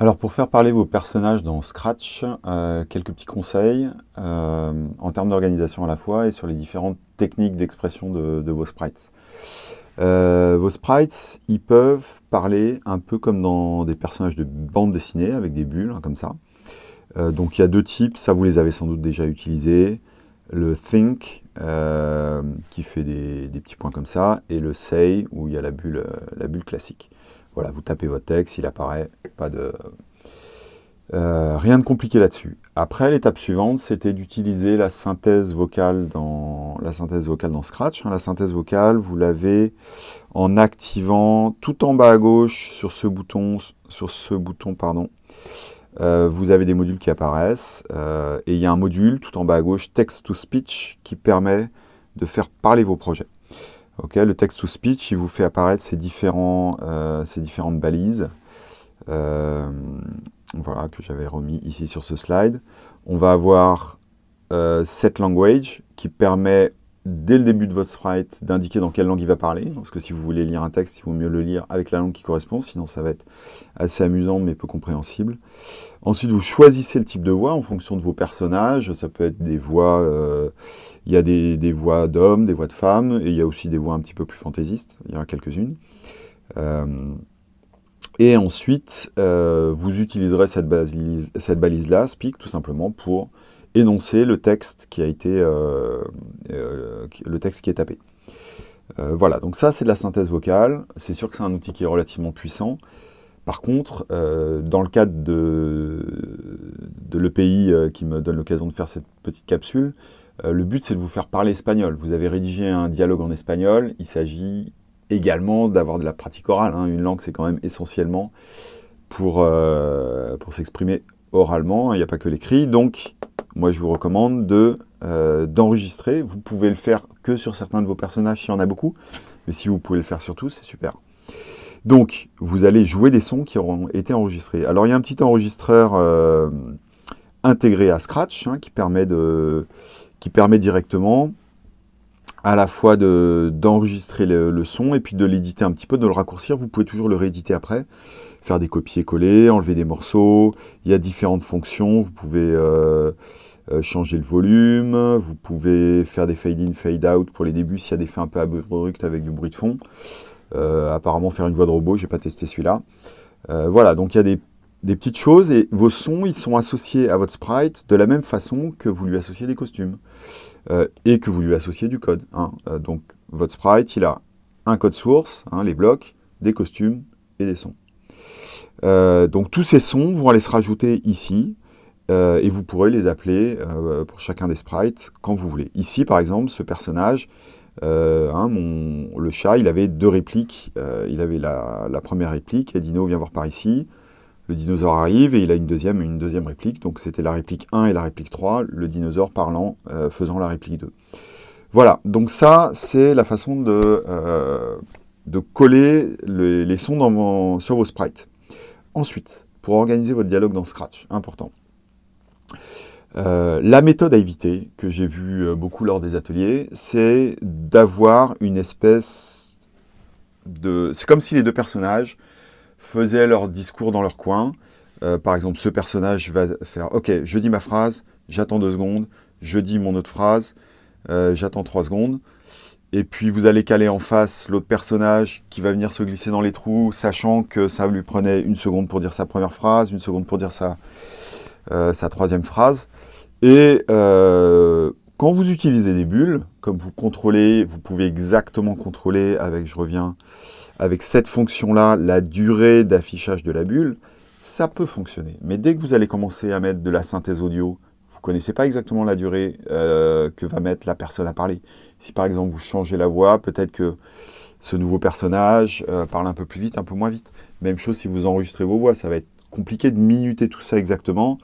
Alors pour faire parler vos personnages dans Scratch, euh, quelques petits conseils euh, en termes d'organisation à la fois et sur les différentes techniques d'expression de, vos sprites. Euh, vos sprites, ils peuvent parler un peu comme dans des personnages de bande dessinée avec des bulles, hein, comme ça. donc il y a deux types, ça vous les avez sans doute déjà utilisés. Le think, qui fait des, petits points comme ça, et le say, où il y a la bulle classique. Voilà, vous tapez votre texte, il apparaît, pas de... Euh, rien de compliqué là-dessus. Après, l'étape suivante, c'était d'utiliser la synthèse vocale dans la synthèse Scratch. Hein. La synthèse vocale, vous l'avez en activant tout en bas à gauche sur ce bouton, sur ce bouton, pardon. Euh, vous avez des modules qui apparaissent euh, et il y a un module tout en bas à gauche, Text to Speech, qui permet de faire parler vos projets le text-to-speech, il vous fait apparaître ces, différents, euh, ces différentes balises euh, voilà, que j'avais remis ici sur ce slide. On va avoir euh, set language qui permet dès le début de votre sprite d'indiquer dans quelle langue il va parler. Parce que si vous voulez lire un texte, il vaut mieux le lire avec la langue qui correspond, sinon ça va être assez amusant mais peu compréhensible. Ensuite, vous choisissez le type de voix en fonction de vos personnages. Ça peut être des voix, euh, il y a des, voix d'hommes, des voix de femmes, et il y a aussi des voix un petit peu plus fantaisistes, il y en a quelques-unes. Euh, et ensuite, euh, vous utiliserez cette balise-là, cette balise speak, tout simplement, pour énoncer le texte qui a été euh, euh, le texte qui est tapé. Voilà, donc ça c'est de la synthèse vocale. C'est sûr que c'est un outil qui est relativement puissant. Par contre, dans le cadre de, de l'EPI qui me donne l'occasion de faire cette petite capsule, le but c'est de vous faire parler espagnol. Vous avez rédigé un dialogue en espagnol, il s'agit également d'avoir de la pratique orale. Hein. Une langue c'est quand même essentiellement pour, pour s'exprimer oralement, il n'y a pas que l'écrit. Donc moi je vous recommande euh, d'enregistrer. vous pouvez le faire que sur certains de vos personnages s'il y en a beaucoup, mais si vous pouvez le faire sur tous, c'est super. Donc, vous allez jouer des sons qui auront été enregistrés. Alors, il y a un petit enregistreur euh, intégré à Scratch hein, qui, permet de, qui permet directement à la fois d'enregistrer le, son et puis de l'éditer un petit peu, de le raccourcir. Vous pouvez toujours le rééditer après, faire des copier-coller, enlever des morceaux. Il y a différentes fonctions. Vous pouvez euh, euh, changer le volume, vous pouvez faire des fade-in, fade-out pour les débuts s'il y a des faits un peu abrupts avec du bruit de fond. Euh, apparemment faire une voix de robot, j'ai pas testé celui-là. Voilà, donc il y a des, petites choses et vos sons, ils sont associés à votre sprite de la même façon que vous lui associez des costumes et que vous lui associez du code. Hein. donc votre sprite, il a un code source, hein, les blocs, des costumes et des sons. donc tous ces sons vont aller se rajouter ici. Euh, et vous pourrez les appeler euh, pour chacun des sprites quand vous voulez. Ici, par exemple, ce personnage, euh, hein, le chat, il avait deux répliques. il avait la, première réplique, et Dino vient voir par ici. Le dinosaure arrive et il a une deuxième, une deuxième réplique. Donc c'était la réplique 1 et la réplique 3, le dinosaure parlant, faisant la réplique 2. Voilà, donc ça, c'est la façon de, de coller les, sons sur vos sprites. Ensuite, pour organiser votre dialogue dans Scratch, important. Euh, la méthode à éviter, que j'ai vu euh, beaucoup lors des ateliers, c'est d'avoir une espèce de... C'est comme si les deux personnages faisaient leur discours dans leur coin. Euh, par exemple, ce personnage va faire « Ok, je dis ma phrase, j'attends deux secondes, je dis mon autre phrase, j'attends trois secondes. » Et puis vous allez caler en face l'autre personnage qui va venir se glisser dans les trous, sachant que ça lui prenait une seconde pour dire sa première phrase, une seconde pour dire sa, sa troisième phrase. Et euh, quand vous utilisez des bulles, comme vous contrôlez, vous pouvez exactement contrôler avec, je reviens, avec cette fonction-là, la durée d'affichage de la bulle, ça peut fonctionner. Mais dès que vous allez commencer à mettre de la synthèse audio, vous ne connaissez pas exactement la durée euh, que va mettre la personne à parler. Si par exemple vous changez la voix, peut-être que ce nouveau personnage euh, parle un peu plus vite, un peu moins vite. Même chose si vous enregistrez vos voix, ça va être compliqué de minuter tout ça exactement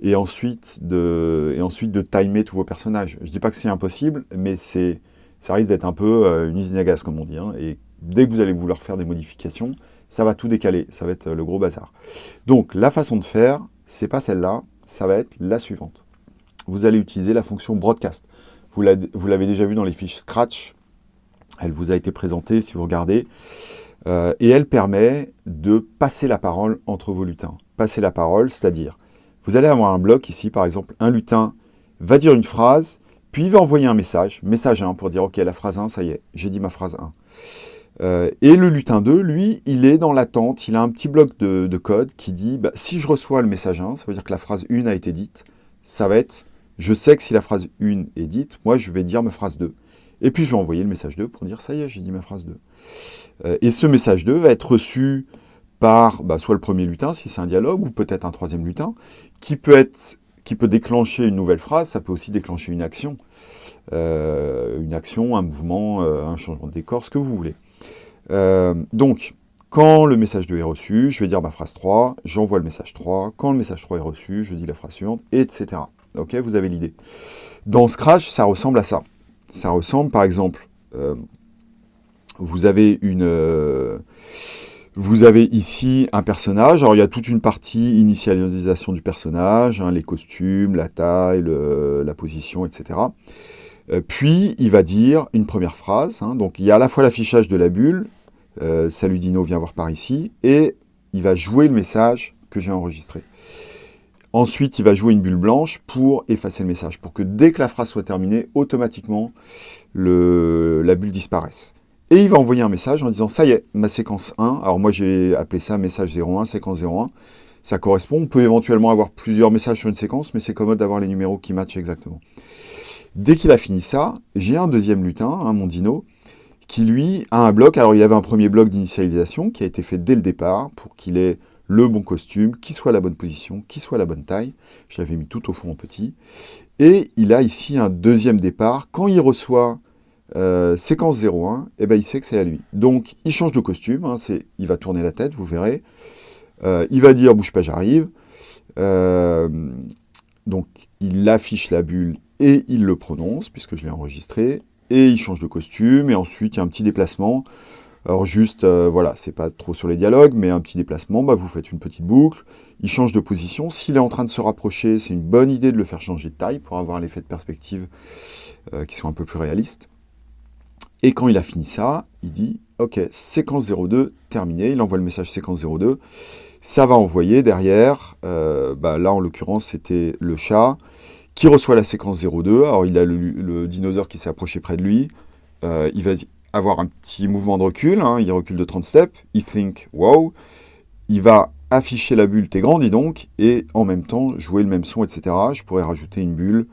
et ensuite de, et ensuite de timer tous vos personnages. Je ne dis pas que c'est impossible, mais ça risque d'être un peu euh, une usine à gaz, comme on dit. Hein. et dès que vous allez vouloir faire des modifications, ça va tout décaler, ça va être le gros bazar. Donc la façon de faire, c'est pas celle-là, ça va être la suivante. Vous allez utiliser la fonction broadcast. Vous l'avez déjà vu dans les fiches Scratch, elle vous a été présentée si vous regardez, euh, et elle permet de passer la parole entre vos lutins. passer la parole, c'est-à-dire, vous allez avoir un bloc ici, par exemple, un lutin va dire une phrase, puis il va envoyer un message, message 1, pour dire, ok, la phrase 1, ça y est, j'ai dit ma phrase 1. Euh, et le lutin 2, lui, il est dans l'attente, il a un petit bloc de, code qui dit, bah, si je reçois le message 1, ça veut dire que la phrase 1 a été dite, ça va être, je sais que si la phrase 1 est dite, moi je vais dire ma phrase 2. Et puis je vais envoyer le message 2 pour dire, ça y est, j'ai dit ma phrase 2. Euh, et ce message 2 va être reçu par bah, soit le premier lutin, si c'est un dialogue, ou peut-être un troisième lutin, qui peut, être, qui peut déclencher une nouvelle phrase, ça peut aussi déclencher une action. Euh, une action, un mouvement, un changement de décor, ce que vous voulez. Euh, donc, quand le message 2 est reçu, je vais dire ma phrase 3, j'envoie le message 3, quand le message 3 est reçu, je dis la phrase suivante, etc. Ok, vous avez l'idée. Dans Scratch, ça ressemble à ça. Ça ressemble, par exemple, euh, vous avez une... Vous avez ici un personnage, alors il y a toute une partie initialisation du personnage, hein, les costumes, la taille, la position, etc. Euh, puis, il va dire une première phrase. Hein. donc, il y a à la fois l'affichage de la bulle, euh, Salut Dino, viens voir par ici », et il va jouer le message que j'ai enregistré. Ensuite, il va jouer une bulle blanche pour effacer le message, pour que dès que la phrase soit terminée, automatiquement, la bulle disparaisse. Et il va envoyer un message en disant « ça y est, ma séquence 1 », alors moi j'ai appelé ça message 01, séquence 01, ça correspond, on peut éventuellement avoir plusieurs messages sur une séquence, mais c'est commode d'avoir les numéros qui matchent exactement. Dès qu'il a fini ça, j'ai un deuxième lutin, un mon dino, qui lui a un bloc. Alors il y avait un premier bloc d'initialisation qui a été fait dès le départ pour qu'il ait le bon costume, qui soit la bonne position, qui soit la bonne taille. Je l'avais mis tout au fond en petit. Et il a ici un deuxième départ. Quand il reçoit euh, séquence 01, eh ben, il sait que c'est à lui. Donc il change de costume, hein, il va tourner la tête, vous verrez. Euh, il va dire « bouge pas, j'arrive euh, Donc il affiche la bulle et il le prononce, puisque je l'ai enregistré, et il change de costume, et ensuite il y a un petit déplacement. Alors juste, voilà, c'est pas trop sur les dialogues, mais un petit déplacement, bah, vous faites une petite boucle, il change de position. S'il est en train de se rapprocher, c'est une bonne idée de le faire changer de taille pour avoir l'effet de perspective qui soit un peu plus réaliste. Et quand il a fini ça, il dit « Ok, séquence 02, terminé », il envoie le message séquence 02. Ça va envoyer derrière, euh, bah, là en l'occurrence c'était le chat, qui reçoit la séquence 02. Alors, il a le, dinosaure qui s'est approché près de lui. Euh, il va avoir un petit mouvement de recul. Hein. il recule de 30 steps. Il think, wow. Il va afficher la bulle, t'es grand, dis donc, et en même temps jouer le même son, etc. Je pourrais rajouter une bulle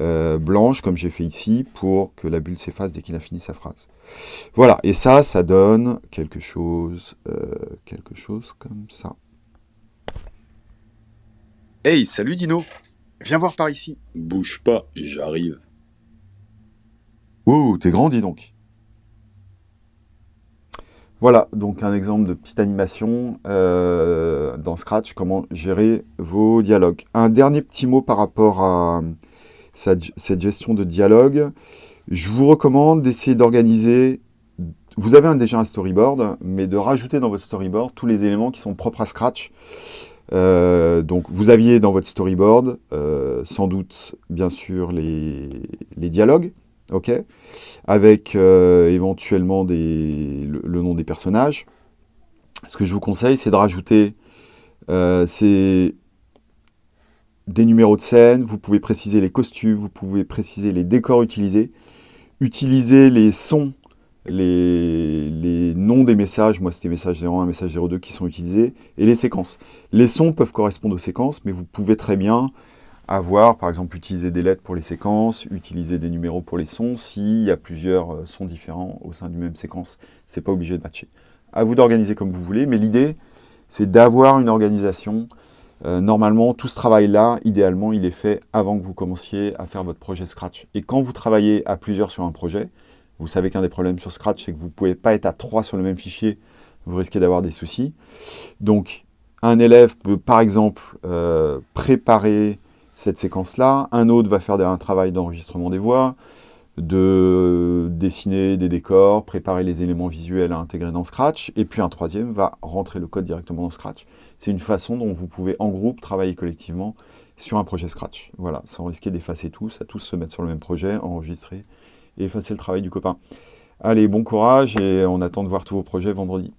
euh, blanche, comme j'ai fait ici, pour que la bulle s'efface dès qu'il a fini sa phrase. Voilà, et ça, ça donne quelque chose, euh, quelque chose comme ça. Hey, salut Dino Viens voir par ici. Bouge pas, j'arrive. Ouh, t'es grandi donc. Voilà, donc un exemple de petite animation euh, dans Scratch, comment gérer vos dialogues. Un dernier petit mot par rapport à cette gestion de dialogue. Je vous recommande d'essayer d'organiser, vous avez déjà un storyboard, mais de rajouter dans votre storyboard tous les éléments qui sont propres à Scratch. Euh, donc vous aviez dans votre storyboard euh, sans doute bien sûr les, dialogues, ok, avec euh, éventuellement des, le, nom des personnages. Ce que je vous conseille, c'est de rajouter des numéros de scène, vous pouvez préciser les costumes, vous pouvez préciser les décors utilisés, utiliser les sons les, noms des messages, moi c'était message 01, message 02 qui sont utilisés, et les séquences. Les sons peuvent correspondre aux séquences, mais vous pouvez très bien avoir, par exemple, utiliser des lettres pour les séquences, utiliser des numéros pour les sons, s'il y a plusieurs euh, sons différents au sein d'une même séquence. C'est pas obligé de matcher. À vous d'organiser comme vous voulez, mais l'idée, c'est d'avoir une organisation. Euh, normalement, tout ce travail-là, idéalement, il est fait avant que vous commenciez à faire votre projet Scratch. Et quand vous travaillez à plusieurs sur un projet, vous savez qu'un des problèmes sur Scratch, c'est que vous ne pouvez pas être à 3 sur le même fichier, vous risquez d'avoir des soucis. Donc, un élève peut, par exemple, euh, préparer cette séquence-là, un autre va faire un travail d'enregistrement des voix, de dessiner des décors, préparer les éléments visuels à intégrer dans Scratch, et puis un troisième va rentrer le code directement dans Scratch. C'est une façon dont vous pouvez, en groupe, travailler collectivement sur un projet Scratch. Voilà, sans risquer d'effacer tous, à tous se mettre sur le même projet, enregistrer, et effacer le travail du copain. Allez, bon courage et on attend de voir tous vos projets vendredi.